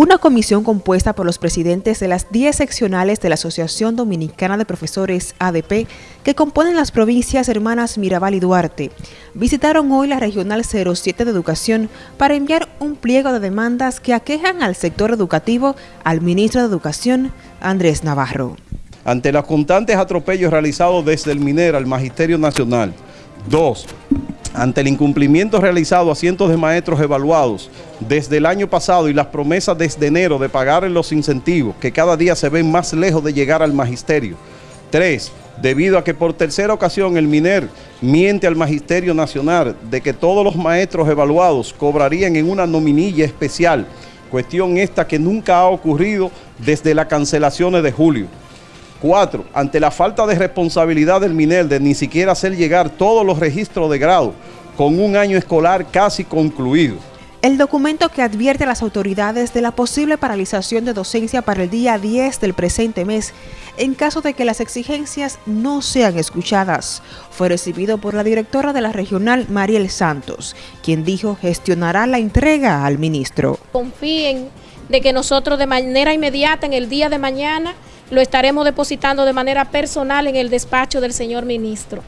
Una comisión compuesta por los presidentes de las 10 seccionales de la Asociación Dominicana de Profesores ADP, que componen las provincias hermanas Mirabal y Duarte, visitaron hoy la Regional 07 de Educación para enviar un pliego de demandas que aquejan al sector educativo al ministro de Educación, Andrés Navarro. Ante los constantes atropellos realizados desde el MINER al Magisterio Nacional, dos, ante el incumplimiento realizado a cientos de maestros evaluados desde el año pasado y las promesas desde enero de pagar los incentivos que cada día se ven más lejos de llegar al magisterio. Tres, debido a que por tercera ocasión el MINER miente al Magisterio Nacional de que todos los maestros evaluados cobrarían en una nominilla especial, cuestión esta que nunca ha ocurrido desde las cancelaciones de julio. Cuatro, ante la falta de responsabilidad del MINER de ni siquiera hacer llegar todos los registros de grado con un año escolar casi concluido. El documento que advierte a las autoridades de la posible paralización de docencia para el día 10 del presente mes en caso de que las exigencias no sean escuchadas, fue recibido por la directora de la regional, Mariel Santos, quien dijo gestionará la entrega al ministro. Confíen de que nosotros de manera inmediata en el día de mañana lo estaremos depositando de manera personal en el despacho del señor ministro.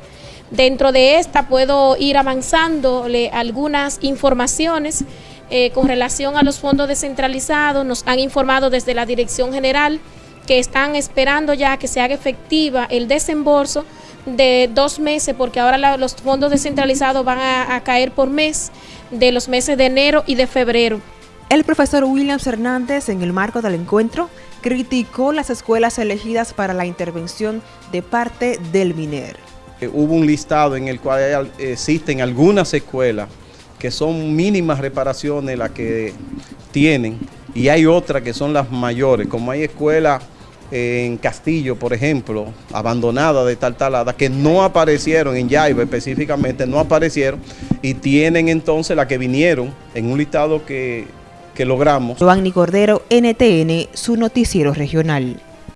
Dentro de esta puedo ir avanzándole algunas informaciones eh, con relación a los fondos descentralizados. Nos han informado desde la Dirección General que están esperando ya que se haga efectiva el desembolso de dos meses, porque ahora los fondos descentralizados van a caer por mes de los meses de enero y de febrero. El profesor Williams Hernández, en el marco del encuentro, criticó las escuelas elegidas para la intervención de parte del MINER. Eh, hubo un listado en el cual existen algunas escuelas que son mínimas reparaciones las que tienen y hay otras que son las mayores, como hay escuelas eh, en Castillo, por ejemplo, abandonadas de tal talada, que no aparecieron en Yaiba específicamente, no aparecieron y tienen entonces las que vinieron en un listado que, que logramos. Giovanni Cordero, NTN, su noticiero regional.